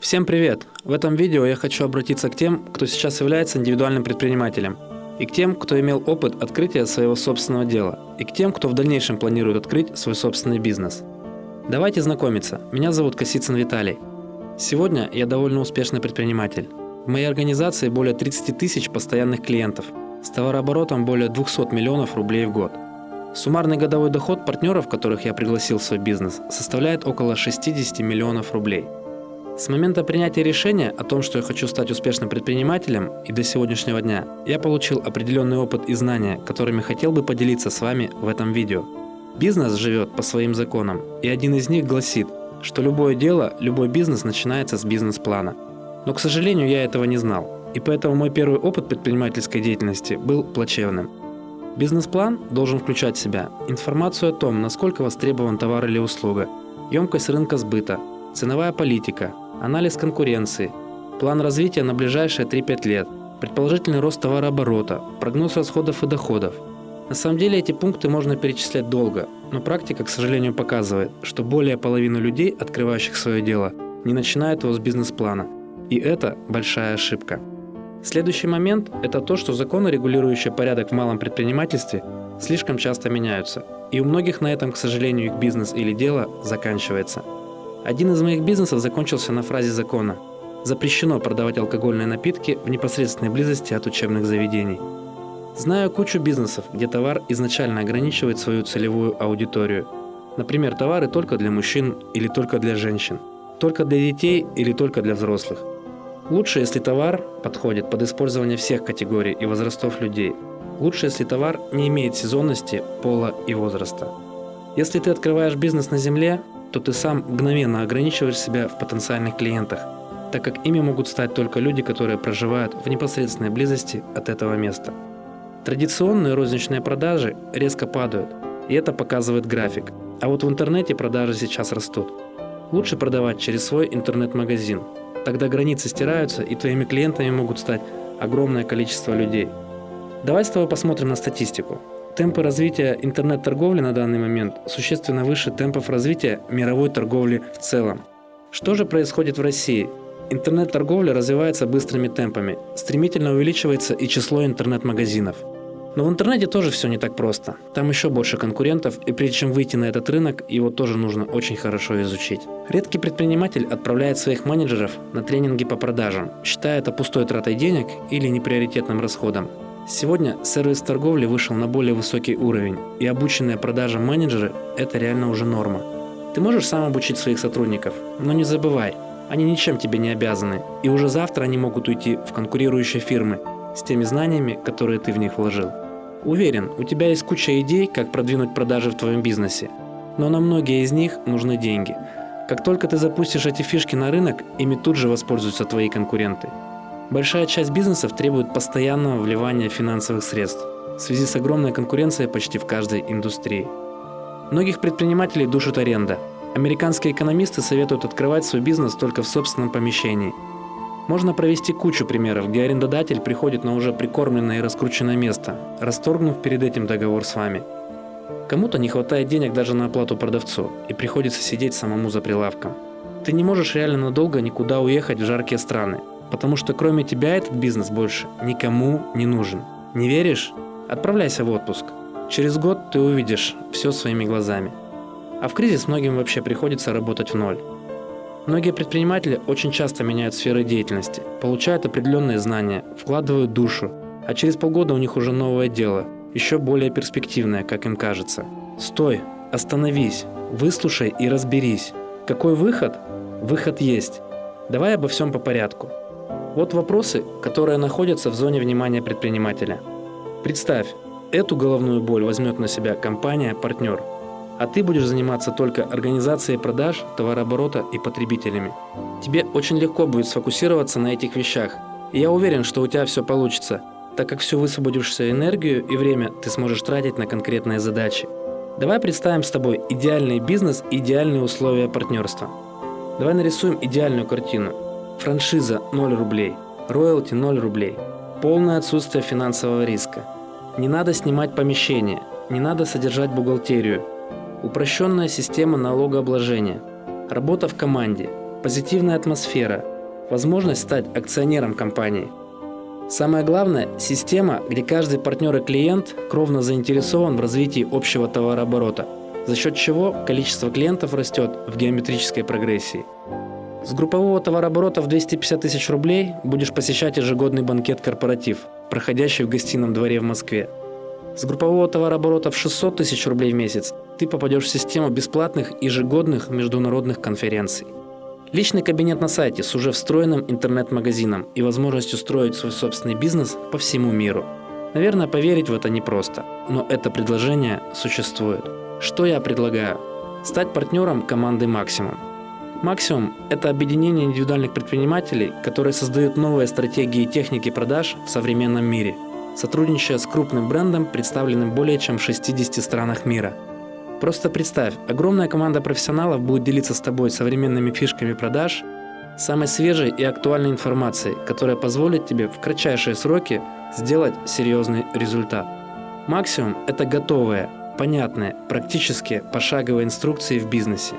Всем привет! В этом видео я хочу обратиться к тем, кто сейчас является индивидуальным предпринимателем, и к тем, кто имел опыт открытия своего собственного дела, и к тем, кто в дальнейшем планирует открыть свой собственный бизнес. Давайте знакомиться. Меня зовут Косицын Виталий. Сегодня я довольно успешный предприниматель. В моей организации более 30 тысяч постоянных клиентов, с товарооборотом более 200 миллионов рублей в год. Суммарный годовой доход партнеров, которых я пригласил в свой бизнес, составляет около 60 миллионов рублей – с момента принятия решения о том, что я хочу стать успешным предпринимателем и до сегодняшнего дня, я получил определенный опыт и знания, которыми хотел бы поделиться с вами в этом видео. Бизнес живет по своим законам, и один из них гласит, что любое дело, любой бизнес начинается с бизнес-плана. Но, к сожалению, я этого не знал, и поэтому мой первый опыт предпринимательской деятельности был плачевным. Бизнес-план должен включать в себя информацию о том, насколько востребован товар или услуга, емкость рынка сбыта, ценовая политика, анализ конкуренции, план развития на ближайшие 3-5 лет, предположительный рост товарооборота, прогноз расходов и доходов. На самом деле эти пункты можно перечислять долго, но практика, к сожалению, показывает, что более половины людей, открывающих свое дело, не начинают его с бизнес-плана. И это большая ошибка. Следующий момент – это то, что законы, регулирующие порядок в малом предпринимательстве, слишком часто меняются. И у многих на этом, к сожалению, их бизнес или дело заканчивается. Один из моих бизнесов закончился на фразе закона «Запрещено продавать алкогольные напитки в непосредственной близости от учебных заведений». Знаю кучу бизнесов, где товар изначально ограничивает свою целевую аудиторию. Например, товары только для мужчин или только для женщин, только для детей или только для взрослых. Лучше, если товар подходит под использование всех категорий и возрастов людей. Лучше, если товар не имеет сезонности, пола и возраста. Если ты открываешь бизнес на земле, то ты сам мгновенно ограничиваешь себя в потенциальных клиентах, так как ими могут стать только люди, которые проживают в непосредственной близости от этого места. Традиционные розничные продажи резко падают, и это показывает график. А вот в интернете продажи сейчас растут. Лучше продавать через свой интернет-магазин. Тогда границы стираются, и твоими клиентами могут стать огромное количество людей. Давай с тобой посмотрим на статистику. Темпы развития интернет-торговли на данный момент существенно выше темпов развития мировой торговли в целом. Что же происходит в России? Интернет-торговля развивается быстрыми темпами, стремительно увеличивается и число интернет-магазинов. Но в интернете тоже все не так просто. Там еще больше конкурентов, и прежде чем выйти на этот рынок, его тоже нужно очень хорошо изучить. Редкий предприниматель отправляет своих менеджеров на тренинги по продажам, считая это пустой тратой денег или неприоритетным расходом. Сегодня сервис торговли вышел на более высокий уровень, и обученные продажам менеджеры – это реально уже норма. Ты можешь сам обучить своих сотрудников, но не забывай, они ничем тебе не обязаны, и уже завтра они могут уйти в конкурирующие фирмы с теми знаниями, которые ты в них вложил. Уверен, у тебя есть куча идей, как продвинуть продажи в твоем бизнесе, но на многие из них нужны деньги. Как только ты запустишь эти фишки на рынок, ими тут же воспользуются твои конкуренты. Большая часть бизнесов требует постоянного вливания финансовых средств в связи с огромной конкуренцией почти в каждой индустрии. Многих предпринимателей душит аренда. Американские экономисты советуют открывать свой бизнес только в собственном помещении. Можно провести кучу примеров, где арендодатель приходит на уже прикормленное и раскрученное место, расторгнув перед этим договор с вами. Кому-то не хватает денег даже на оплату продавцу, и приходится сидеть самому за прилавком. Ты не можешь реально надолго никуда уехать в жаркие страны, Потому что кроме тебя этот бизнес больше никому не нужен. Не веришь? Отправляйся в отпуск. Через год ты увидишь все своими глазами. А в кризис многим вообще приходится работать в ноль. Многие предприниматели очень часто меняют сферы деятельности, получают определенные знания, вкладывают душу, а через полгода у них уже новое дело, еще более перспективное, как им кажется. Стой, остановись, выслушай и разберись. Какой выход? Выход есть. Давай обо всем по порядку. Вот вопросы, которые находятся в зоне внимания предпринимателя. Представь, эту головную боль возьмет на себя компания-партнер, а ты будешь заниматься только организацией продаж, товарооборота и потребителями. Тебе очень легко будет сфокусироваться на этих вещах, и я уверен, что у тебя все получится, так как всю высвободившуюся энергию и время ты сможешь тратить на конкретные задачи. Давай представим с тобой идеальный бизнес и идеальные условия партнерства. Давай нарисуем идеальную картину. Франшиза 0 рублей, роялти 0 рублей. Полное отсутствие финансового риска. Не надо снимать помещение, не надо содержать бухгалтерию. Упрощенная система налогообложения. Работа в команде. позитивная атмосфера, возможность стать акционером компании. Самое главное – система, где каждый партнер и клиент кровно заинтересован в развитии общего товарооборота, за счет чего количество клиентов растет в геометрической прогрессии. С группового товарооборота в 250 тысяч рублей будешь посещать ежегодный банкет-корпоратив, проходящий в гостином дворе в Москве. С группового товарооборота в 600 тысяч рублей в месяц ты попадешь в систему бесплатных ежегодных международных конференций. Личный кабинет на сайте с уже встроенным интернет-магазином и возможностью строить свой собственный бизнес по всему миру. Наверное, поверить в это непросто, но это предложение существует. Что я предлагаю? Стать партнером команды «Максимум». «Максимум» – это объединение индивидуальных предпринимателей, которые создают новые стратегии и техники продаж в современном мире, сотрудничая с крупным брендом, представленным более чем в 60 странах мира – Просто представь, огромная команда профессионалов будет делиться с тобой современными фишками продаж, самой свежей и актуальной информацией, которая позволит тебе в кратчайшие сроки сделать серьезный результат. Максимум – это готовые, понятные, практические, пошаговые инструкции в бизнесе.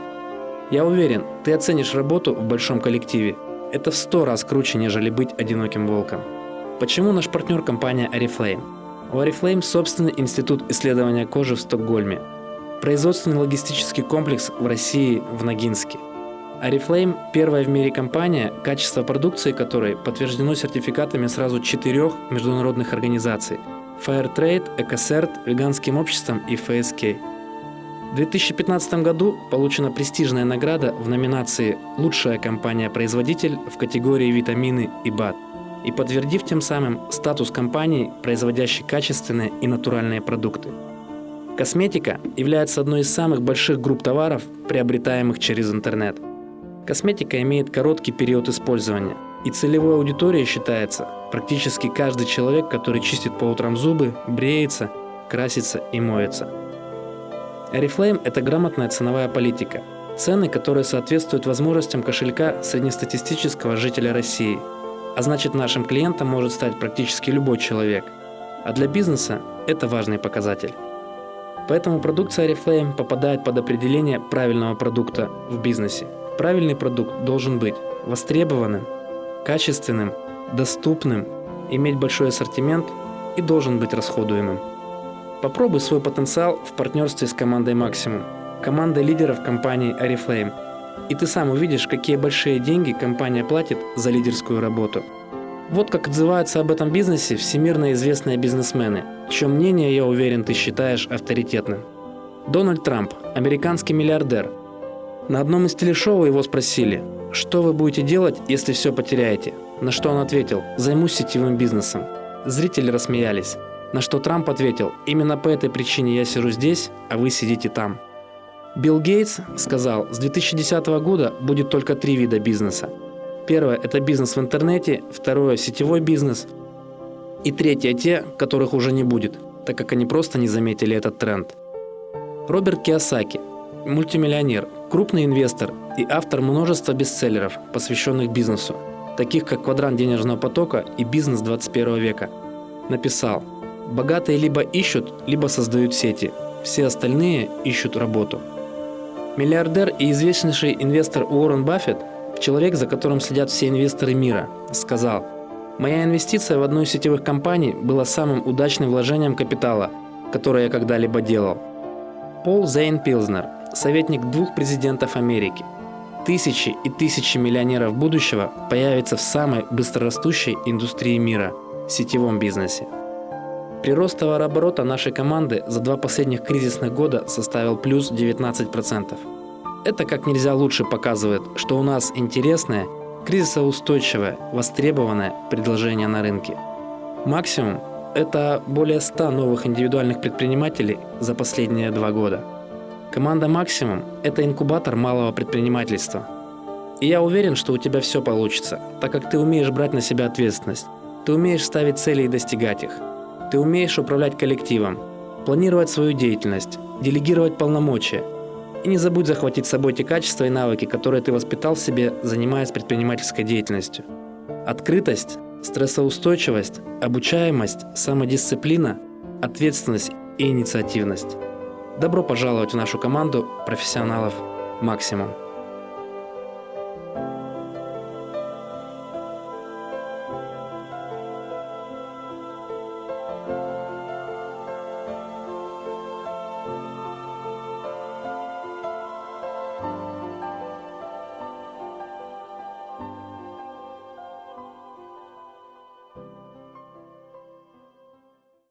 Я уверен, ты оценишь работу в большом коллективе. Это в сто раз круче, нежели быть одиноким волком. Почему наш партнер компания Oriflame? У Oriflame собственный институт исследования кожи в Стокгольме – Производственный логистический комплекс в России в Ногинске. Арифлейм – первая в мире компания, качество продукции которой подтверждено сертификатами сразу четырех международных организаций – Fairtrade, EcoCert, Веганским обществом и FSK. В 2015 году получена престижная награда в номинации «Лучшая компания-производитель» в категории «Витамины и БАД» и подтвердив тем самым статус компании, производящей качественные и натуральные продукты. Косметика является одной из самых больших групп товаров, приобретаемых через интернет. Косметика имеет короткий период использования, и целевой аудиторией считается практически каждый человек, который чистит по утрам зубы, бреется, красится и моется. Oriflame – это грамотная ценовая политика. Цены, которые соответствуют возможностям кошелька среднестатистического жителя России. А значит, нашим клиентом может стать практически любой человек. А для бизнеса это важный показатель. Поэтому продукция Oriflame попадает под определение правильного продукта в бизнесе. Правильный продукт должен быть востребованным, качественным, доступным, иметь большой ассортимент и должен быть расходуемым. Попробуй свой потенциал в партнерстве с командой Maximum, командой лидеров компании Oriflame, и ты сам увидишь, какие большие деньги компания платит за лидерскую работу. Вот как отзываются об этом бизнесе всемирно известные бизнесмены, чье мнение, я уверен, ты считаешь авторитетным. Дональд Трамп, американский миллиардер. На одном из телешоу его спросили, что вы будете делать, если все потеряете? На что он ответил, займусь сетевым бизнесом. Зрители рассмеялись. На что Трамп ответил, именно по этой причине я сижу здесь, а вы сидите там. Билл Гейтс сказал, с 2010 года будет только три вида бизнеса Первое – это бизнес в интернете, второе – сетевой бизнес, и третье – те, которых уже не будет, так как они просто не заметили этот тренд. Роберт Киосаки – мультимиллионер, крупный инвестор и автор множества бестселлеров, посвященных бизнесу, таких как «Квадрант денежного потока» и «Бизнес 21 века», написал «Богатые либо ищут, либо создают сети, все остальные ищут работу». Миллиардер и известнейший инвестор Уоррен Баффет – Человек, за которым следят все инвесторы мира, сказал, «Моя инвестиция в одну из сетевых компаний была самым удачным вложением капитала, которое я когда-либо делал». Пол Зейн Пилзнер, советник двух президентов Америки. Тысячи и тысячи миллионеров будущего появятся в самой быстрорастущей индустрии мира – сетевом бизнесе. Прирост товарооборота нашей команды за два последних кризисных года составил плюс 19%. Это как нельзя лучше показывает, что у нас интересное, кризисоустойчивое, востребованное предложение на рынке. Максимум – это более 100 новых индивидуальных предпринимателей за последние два года. Команда «Максимум» – это инкубатор малого предпринимательства. И я уверен, что у тебя все получится, так как ты умеешь брать на себя ответственность, ты умеешь ставить цели и достигать их, ты умеешь управлять коллективом, планировать свою деятельность, делегировать полномочия – и не забудь захватить с собой те качества и навыки, которые ты воспитал в себе, занимаясь предпринимательской деятельностью. Открытость, стрессоустойчивость, обучаемость, самодисциплина, ответственность и инициативность. Добро пожаловать в нашу команду профессионалов «Максимум».